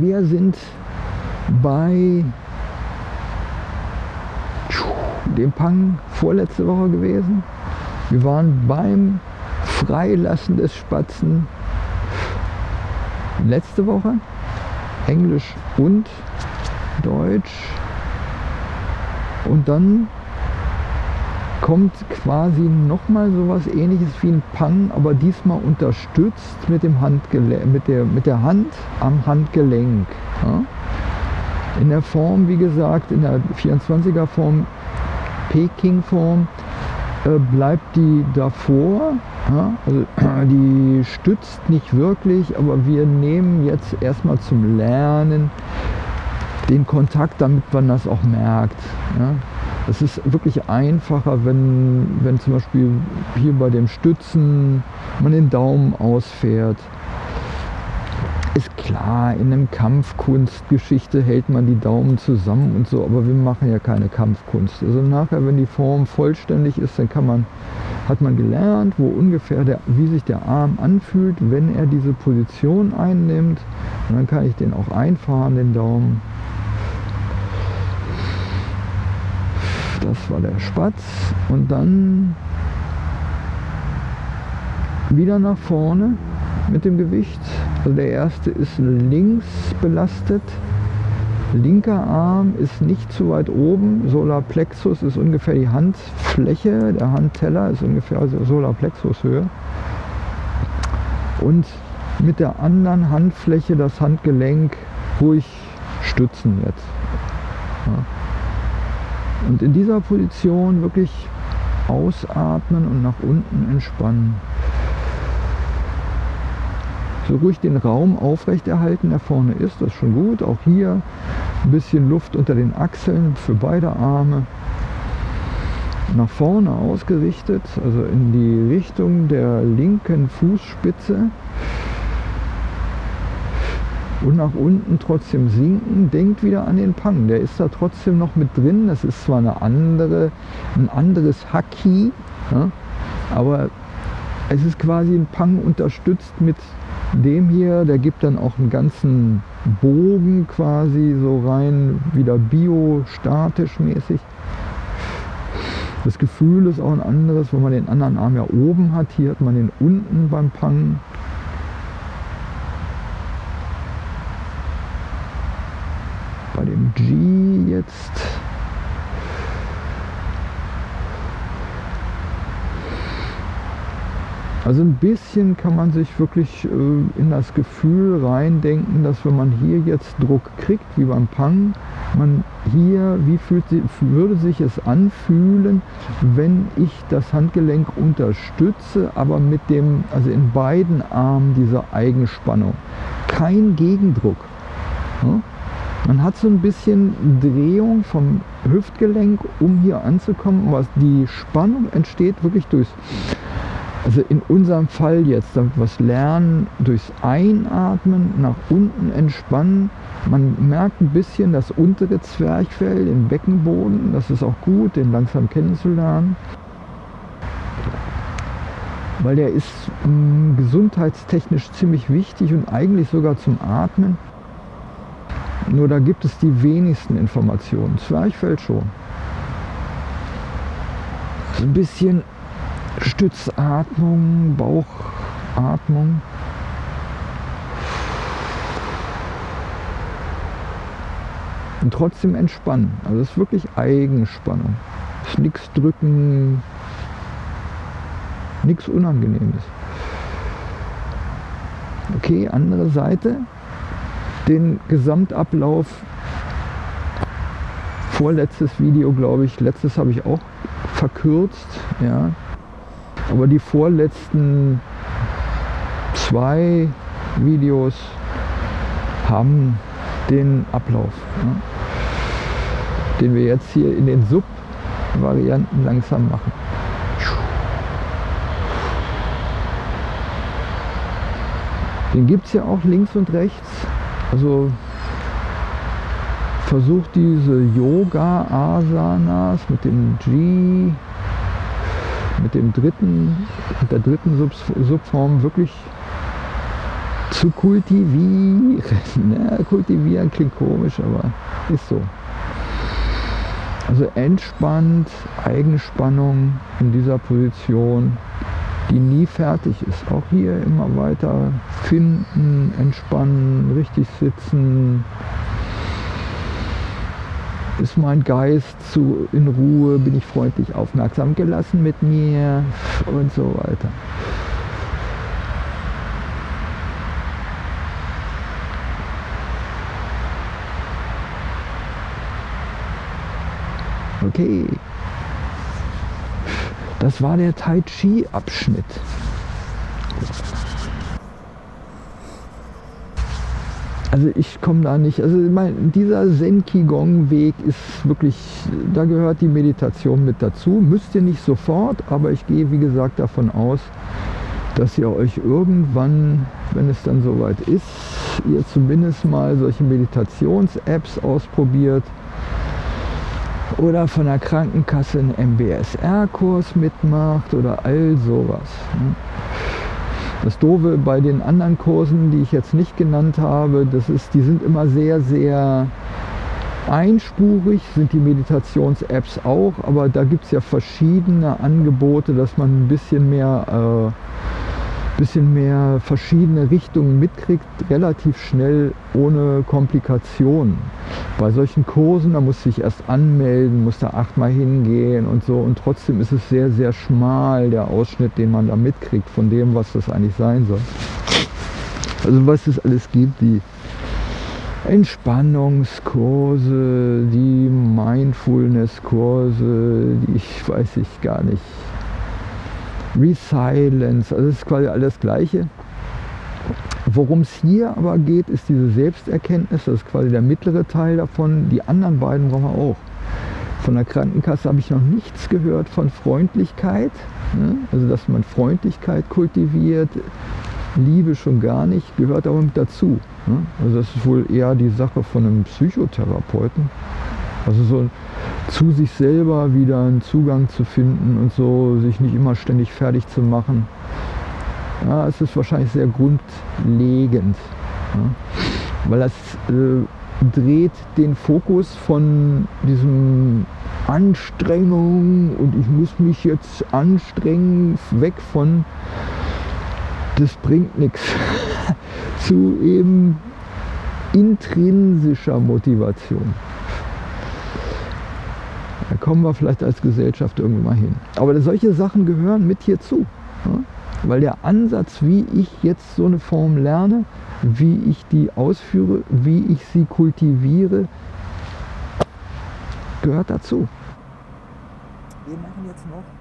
Wir sind bei dem Pang vorletzte Woche gewesen. Wir waren beim Freilassen des Spatzen letzte Woche. Englisch und Deutsch. Und dann kommt quasi nochmal sowas ähnliches wie ein Pang, aber diesmal unterstützt mit, dem mit, der, mit der Hand am Handgelenk. Ja? In der Form, wie gesagt, in der 24er Form, Peking Form, äh, bleibt die davor. Ja? Also, die stützt nicht wirklich, aber wir nehmen jetzt erstmal zum Lernen den Kontakt, damit man das auch merkt. Ja? Es ist wirklich einfacher, wenn, wenn zum Beispiel hier bei dem Stützen man den Daumen ausfährt. Ist klar, in einem Kampfkunstgeschichte hält man die Daumen zusammen und so, aber wir machen ja keine Kampfkunst. Also nachher, wenn die Form vollständig ist, dann kann man, hat man gelernt, wo ungefähr der, wie sich der Arm anfühlt, wenn er diese Position einnimmt. Und dann kann ich den auch einfahren, den Daumen. Das war der Spatz. Und dann wieder nach vorne mit dem Gewicht. Also der erste ist links belastet. Linker Arm ist nicht zu weit oben. Solarplexus ist ungefähr die Handfläche. Der Handteller ist ungefähr also Solarplexus Höhe. Und mit der anderen Handfläche das Handgelenk ruhig stützen jetzt. Ja. Und in dieser Position wirklich ausatmen und nach unten entspannen. So ruhig den Raum aufrechterhalten, der vorne ist, das ist schon gut. Auch hier ein bisschen Luft unter den Achseln für beide Arme. Nach vorne ausgerichtet, also in die Richtung der linken Fußspitze und nach unten trotzdem sinken, denkt wieder an den Pang. Der ist da trotzdem noch mit drin. Das ist zwar eine andere, ein anderes Haki, ja, aber es ist quasi ein Pang unterstützt mit dem hier. Der gibt dann auch einen ganzen Bogen quasi so rein, wieder biostatisch mäßig. Das Gefühl ist auch ein anderes, wenn man den anderen Arm ja oben hat. Hier hat man den unten beim Pang. G jetzt. Also ein bisschen kann man sich wirklich äh, in das Gefühl reindenken, dass wenn man hier jetzt Druck kriegt, wie beim Pang, man hier, wie fühlt, würde sich es anfühlen, wenn ich das Handgelenk unterstütze, aber mit dem, also in beiden Armen dieser Eigenspannung. Kein Gegendruck. Ja? Man hat so ein bisschen Drehung vom Hüftgelenk, um hier anzukommen. Aber die Spannung entsteht wirklich durchs, also in unserem Fall jetzt, damit wir es lernen, durchs Einatmen, nach unten entspannen. Man merkt ein bisschen das untere Zwerchfell, den Beckenboden. Das ist auch gut, den langsam kennenzulernen weil der ist mh, mm, gesundheitstechnisch ziemlich wichtig und eigentlich sogar zum Atmen. Nur da gibt es die wenigsten Informationen. Zwerchfell schon. So ein bisschen Stützatmung, Bauchatmung. Und trotzdem entspannen. Also es ist wirklich Eigenspannung. Es ist nichts drücken, nichts Unangenehmes. Okay, andere Seite den Gesamtablauf. Vorletztes Video, glaube ich, letztes habe ich auch verkürzt. Ja. Aber die vorletzten zwei Videos haben den Ablauf, ja, den wir jetzt hier in den Sub-Varianten langsam machen. Den gibt es ja auch links und rechts. Also versucht diese Yoga-Asanas mit dem G, mit dem dritten, mit der dritten Sub Subform wirklich zu kultivieren. Ja, kultivieren klingt komisch, aber ist so. Also entspannt, Eigenspannung in dieser Position, die nie fertig ist. Auch hier immer weiter finden, entspannen, richtig sitzen. Ist mein Geist zu, in Ruhe, bin ich freundlich aufmerksam gelassen mit mir und so weiter. Okay. Das war der Tai Chi Abschnitt. Also ich komme da nicht, also mein, dieser Zen Qigong Weg ist wirklich, da gehört die Meditation mit dazu. Müsst ihr nicht sofort, aber ich gehe wie gesagt davon aus, dass ihr euch irgendwann, wenn es dann soweit ist, ihr zumindest mal solche Meditations-Apps ausprobiert, oder von der Krankenkasse einen MBSR-Kurs mitmacht oder all sowas. Ne? Das Doofe bei den anderen Kursen, die ich jetzt nicht genannt habe, das ist, die sind immer sehr, sehr einspurig, sind die Meditations-Apps auch, aber da gibt es ja verschiedene Angebote, dass man ein bisschen mehr äh, bisschen mehr verschiedene Richtungen mitkriegt, relativ schnell ohne Komplikationen. Bei solchen Kursen, da muss ich erst anmelden, muss da achtmal hingehen und so und trotzdem ist es sehr, sehr schmal, der Ausschnitt, den man da mitkriegt von dem, was das eigentlich sein soll. Also was es alles gibt, die Entspannungskurse, die Mindfulness-Kurse, die ich weiß ich gar nicht, Resilience, also das ist quasi alles Gleiche. Worum es hier aber geht, ist diese Selbsterkenntnis, das ist quasi der mittlere Teil davon. Die anderen beiden brauchen wir auch. Von der Krankenkasse habe ich noch nichts gehört von Freundlichkeit, ne? also dass man Freundlichkeit kultiviert, Liebe schon gar nicht, gehört aber mit dazu. Ne? Also das ist wohl eher die Sache von einem Psychotherapeuten. Also so zu sich selber wieder einen Zugang zu finden und so, sich nicht immer ständig fertig zu machen. Ja, es ist wahrscheinlich sehr grundlegend, ja, weil das äh, dreht den Fokus von diesem Anstrengung und ich muss mich jetzt anstrengen, weg von das bringt nichts, zu eben intrinsischer Motivation. Kommen wir vielleicht als Gesellschaft irgendwann mal hin. Aber solche Sachen gehören mit hierzu. Ja? Weil der Ansatz, wie ich jetzt so eine Form lerne, wie ich die ausführe, wie ich sie kultiviere, gehört dazu. Wir machen jetzt noch